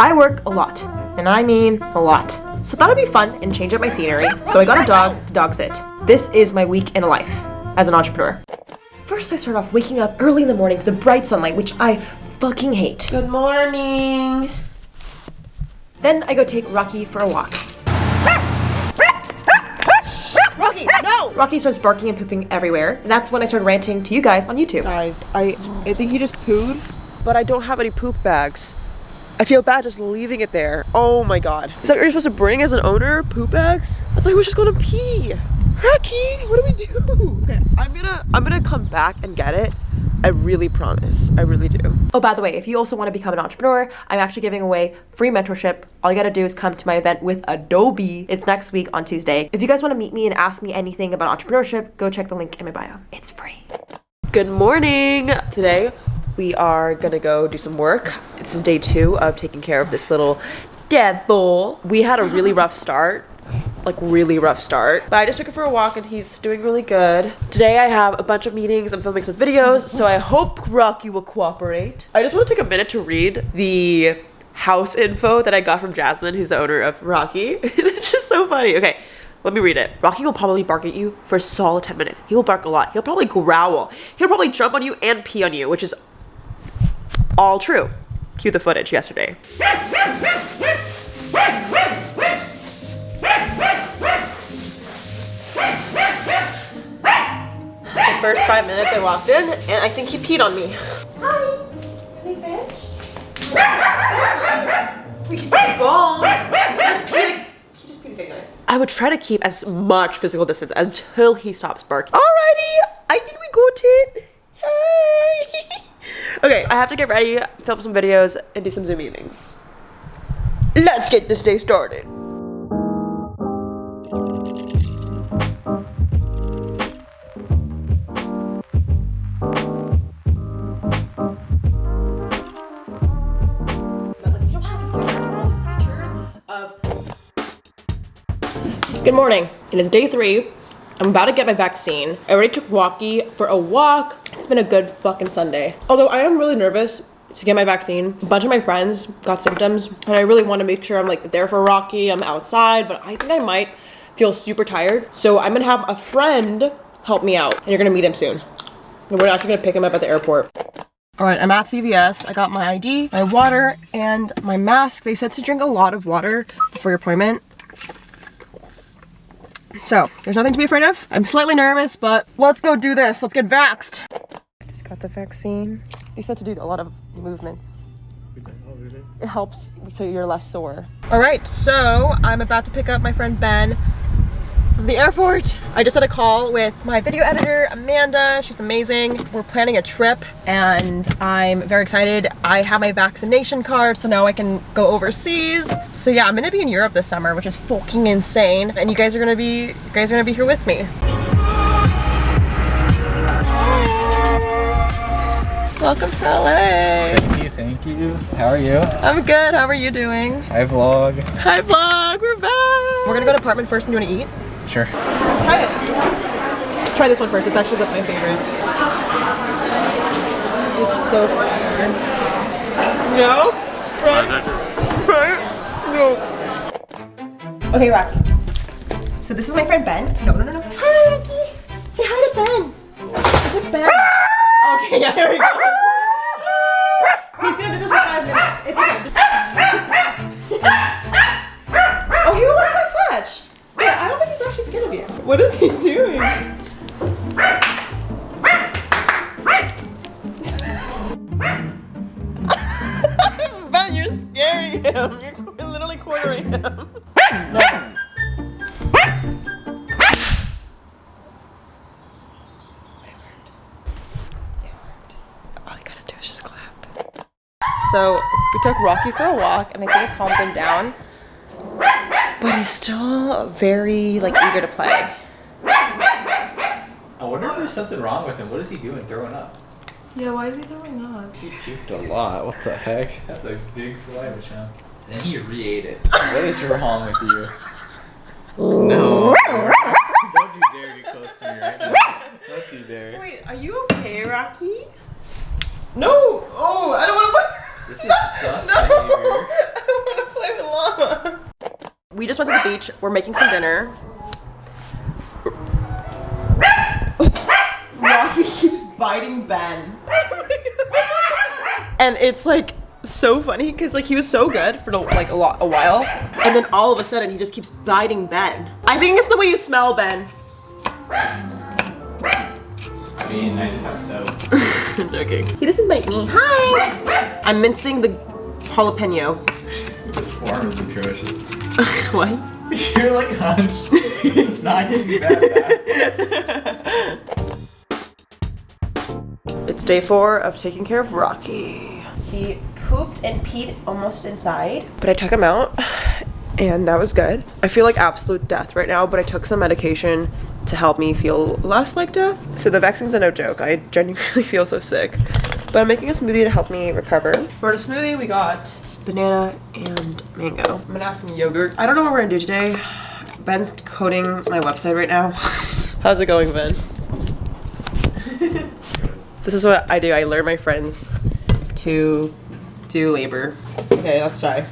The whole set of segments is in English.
I work a lot, and I mean a lot. So I thought it'd be fun and change up my scenery. So I got a dog to dog sit. This is my week in a life as an entrepreneur. First, I start off waking up early in the morning to the bright sunlight, which I fucking hate. Good morning. Then I go take Rocky for a walk. Rocky, no! Rocky starts barking and pooping everywhere. And that's when I started ranting to you guys on YouTube. Guys, I I think he just pooed, but I don't have any poop bags. I feel bad just leaving it there. Oh my god. Is that what you're supposed to bring as an owner? Poop bags? I thought we were just gonna pee. Rocky, what do we do? Okay, I'm gonna I'm gonna come back and get it. I really promise. I really do. Oh, by the way, if you also want to become an entrepreneur, I'm actually giving away free mentorship. All you gotta do is come to my event with Adobe. It's next week on Tuesday. If you guys want to meet me and ask me anything about entrepreneurship, go check the link in my bio. It's free. Good morning. Today we are gonna go do some work. This is day two of taking care of this little devil. We had a really rough start like really rough start but i just took him for a walk and he's doing really good today i have a bunch of meetings i'm filming some videos so i hope rocky will cooperate i just want to take a minute to read the house info that i got from jasmine who's the owner of rocky it's just so funny okay let me read it. Rocky will probably bark at you for a solid 10 minutes. He will bark a lot. He'll probably growl. He'll probably jump on you and pee on you, which is all true. Cue the footage yesterday. The first five minutes I walked in, and I think he peed on me. Hi. Hey, bitch. Bitches. We can take a bone. Just peed. He just peed big nice. I would try to keep as much physical distance until he stops barking. Alrighty, I think we got tit. Okay, I have to get ready, film some videos, and do some Zoom meetings. Let's get this day started. Good morning. It is day three. I'm about to get my vaccine. I already took Rocky for a walk. It's been a good fucking Sunday. Although I am really nervous to get my vaccine. A bunch of my friends got symptoms and I really want to make sure I'm like there for Rocky. I'm outside, but I think I might feel super tired. So I'm gonna have a friend help me out and you're gonna meet him soon. And we're actually gonna pick him up at the airport. All right, I'm at CVS. I got my ID, my water, and my mask. They said to drink a lot of water before your appointment. So, there's nothing to be afraid of. I'm slightly nervous, but let's go do this. Let's get vaxxed. I just got the vaccine. They said to do a lot of movements. It helps so you're less sore. All right, so I'm about to pick up my friend Ben from the airport. I just had a call with my video editor, Amanda. She's amazing. We're planning a trip and I'm very excited. I have my vaccination card, so now I can go overseas. So yeah, I'm gonna be in Europe this summer, which is fucking insane. And you guys are gonna be, you guys are gonna be here with me. Welcome to LA. Thank you, thank you. How are you? I'm good, how are you doing? Hi vlog. Hi vlog, we're back. We're gonna go to apartment first and you wanna eat? Sure. Try it. Try this one first. It's actually my favorite. It's so fire. No? Right? Right? No. Okay, Rocky. So this is my friend Ben. No, no, no, no. Hi, Rocky. Say hi to Ben. This is Ben. okay, yeah, here we go. He's gonna do this for five minutes. It's okay. Don't think actually scared of you. What is he doing? ben, you're scaring him. You're literally cornering him. no. All I gotta do is just clap. So we took Rocky for a walk and I think it calmed him down. But he's still very like eager to play. I wonder if there's something wrong with him. What is he doing? Throwing up? Yeah, why is he throwing up? He puked a lot. What the heck? That's a big saliva chunk. Then he re-ate it. what is wrong with you? No. Don't you dare get close to me right now. Don't you dare. Wait, are you okay, Rocky? No! Oh, I don't want to look. This is sus behavior. I just went to the beach. We're making some dinner. Rocky keeps biting Ben. and it's like so funny because like he was so good for like a lot a while and then all of a sudden he just keeps biting Ben. I think it's the way you smell Ben. I mean, I just have soap. I'm joking. He doesn't bite me. Hi! I'm mincing the jalapeno. This form is atrocious. what? You're like hunched. it's not getting that bad. It's day four of taking care of Rocky. He pooped and peed almost inside, but I took him out and that was good. I feel like absolute death right now, but I took some medication to help me feel less like death. So the vaccine's a no joke. I genuinely feel so sick. But I'm making a smoothie to help me recover. For the smoothie, we got banana and mango. I'm gonna add some yogurt. I don't know what we're gonna do today. Ben's coding my website right now. How's it going, Ben? This is what I do. I lure my friends to do labor. Okay, let's try.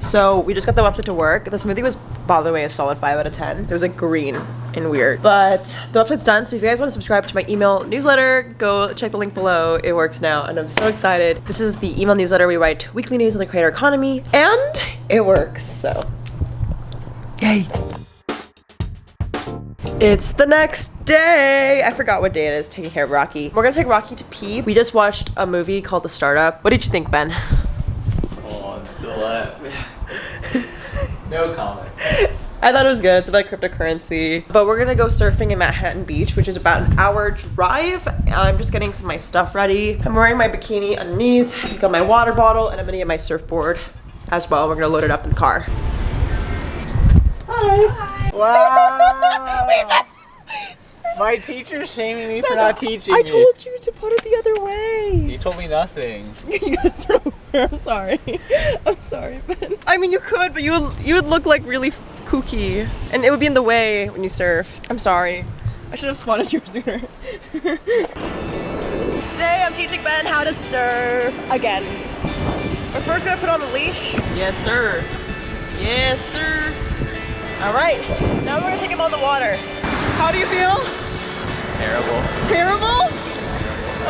So we just got the website to work. The smoothie was, by the way, a solid 5 out of 10. It was like green and weird. But the website's done, so if you guys want to subscribe to my email newsletter, go check the link below. It works now, and I'm so excited. This is the email newsletter. We write weekly news on the creator economy, and it works, so yay. It's the next day. I forgot what day it is, taking care of Rocky. We're gonna take Rocky to pee. We just watched a movie called The Startup. What did you think, Ben? Oh, on. No comment. I thought it was good. It's about cryptocurrency. But we're gonna go surfing in Manhattan Beach, which is about an hour drive. I'm just getting some of my stuff ready. I'm wearing my bikini underneath. I've got my water bottle, and I'm gonna get my surfboard as well. We're gonna load it up in the car. Hi. Wow. My teacher's shaming me for not teaching I me. told you to put it the other way. You told me nothing. you gotta over. I'm sorry. I'm sorry, Ben. I mean, you could, but you would you would look like really kooky, and it would be in the way when you surf. I'm sorry. I should have spotted you sooner. Today, I'm teaching Ben how to surf again. We're first gonna put on the leash. Yes, sir. Yes, sir. All right. Now we're gonna take him on the water. How do you feel? Terrible. Terrible?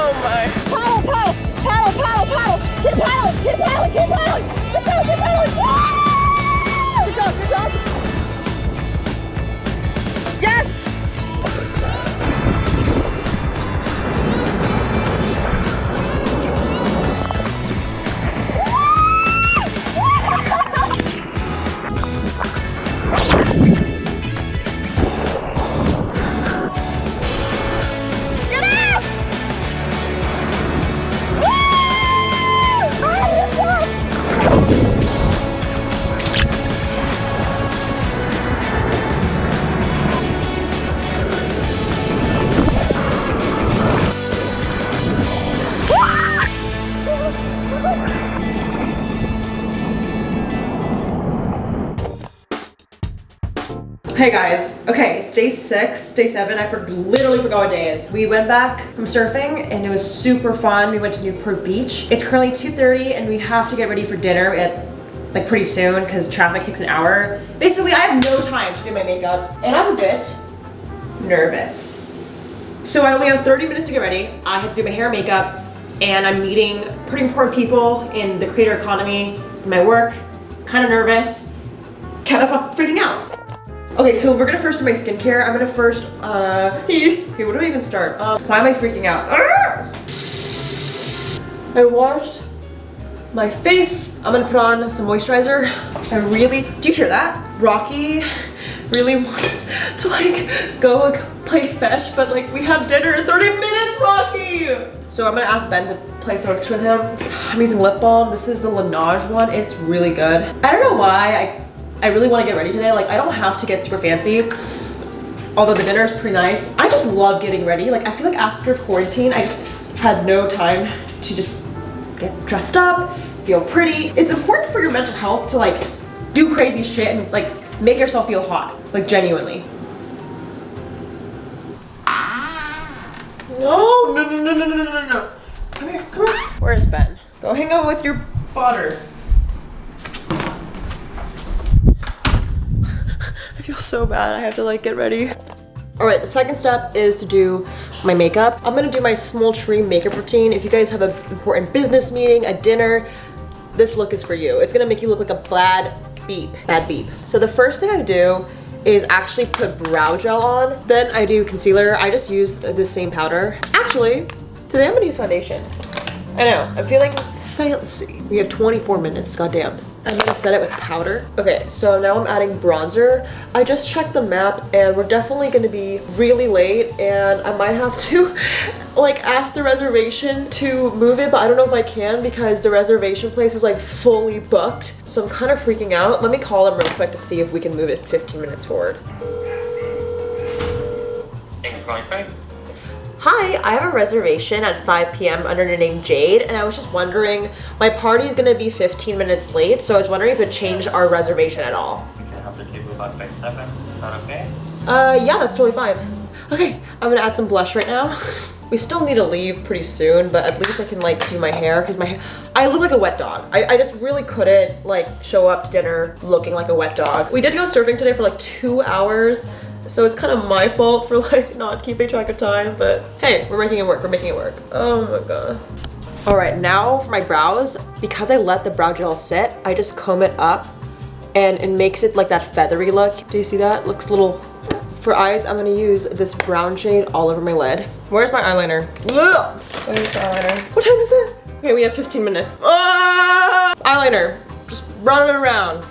Oh my. Paddle, paddle, paddle, paddle, paddle. Keep paddling, keep paddling, keep paddling. Paddling, keep paddling. Hey guys, okay, it's day six, day seven. I for literally forgot what day is. We went back from surfing and it was super fun. We went to Newport Beach. It's currently 2.30 and we have to get ready for dinner at like pretty soon because traffic takes an hour. Basically, I have no time to do my makeup and I'm a bit nervous. So I only have 30 minutes to get ready. I have to do my hair and makeup and I'm meeting pretty important people in the creator economy, in my work, kind of nervous, kind of freaking out. Okay, so we're gonna first do my skincare. I'm gonna first, uh, okay, where do I even start? Um, why am I freaking out? Ah! I washed my face. I'm gonna put on some moisturizer. I really, do you hear that? Rocky really wants to like go play fetch, but like we have dinner in 30 minutes, Rocky! So I'm gonna ask Ben to play fetch with him. I'm using lip balm. This is the Laneige one. It's really good. I don't know why I I really want to get ready today. Like, I don't have to get super fancy, although the dinner is pretty nice. I just love getting ready. Like, I feel like after quarantine, I just had no time to just get dressed up, feel pretty. It's important for your mental health to like do crazy shit and like make yourself feel hot, like genuinely. No, no, no, no, no, no, no, no. Come here, come here. Where's Ben? Go hang out with your father. Feel so bad. I have to like get ready. All right, the second step is to do my makeup. I'm gonna do my small tree makeup routine. If you guys have an important business meeting, a dinner, this look is for you. It's gonna make you look like a bad beep, bad beep. So the first thing I do is actually put brow gel on. Then I do concealer. I just use the same powder. Actually, today I'm gonna use foundation. I know, I'm feeling fancy. We have 24 minutes, goddamn. I'm gonna set it with powder. Okay, so now I'm adding bronzer. I just checked the map and we're definitely gonna be really late and I might have to like ask the reservation to move it, but I don't know if I can because the reservation place is like fully booked. So I'm kind of freaking out. Let me call them real quick to see if we can move it 15 minutes forward. Thank you for calling. Hi, I have a reservation at 5 p.m. under the name Jade, and I was just wondering, my party is gonna be 15 minutes late, so I was wondering if it changed our reservation at all. You can help the table about by 7. Is that okay? Uh, yeah, that's totally fine. Okay, I'm gonna add some blush right now. We still need to leave pretty soon, but at least I can like do my hair because my hair, I look like a wet dog. I, I just really couldn't like show up to dinner looking like a wet dog. We did go surfing today for like two hours, so it's kind of my fault for like not keeping track of time, but hey, we're making it work, we're making it work. Oh my god. All right, now for my brows, because I let the brow gel sit, I just comb it up and it makes it like that feathery look. Do you see that? Looks a little for eyes, I'm gonna use this brown shade all over my lid. Where's my eyeliner? Ugh! Where's the eyeliner? What time is it? Okay, we have 15 minutes. Ah! Eyeliner, just run it around.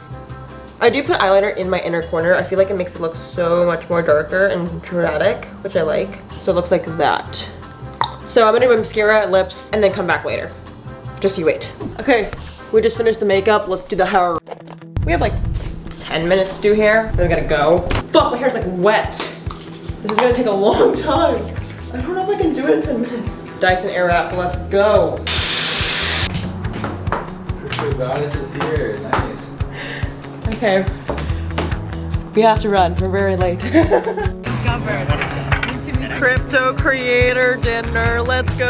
I do put eyeliner in my inner corner. I feel like it makes it look so much more darker and dramatic, which I like. So it looks like that. So I'm gonna do mascara, lips, and then come back later. Just you wait. Okay, we just finished the makeup. Let's do the hair. We have like 10 minutes to do hair. Then we gotta go. Fuck, my hair's like wet. This is gonna take a long time. I don't know if I can do it in 10 minutes. Dyson Airwrap, let's go. Crypto goddess is here. Nice. Okay. We have to run. We're very late. Crypto creator dinner. Let's go.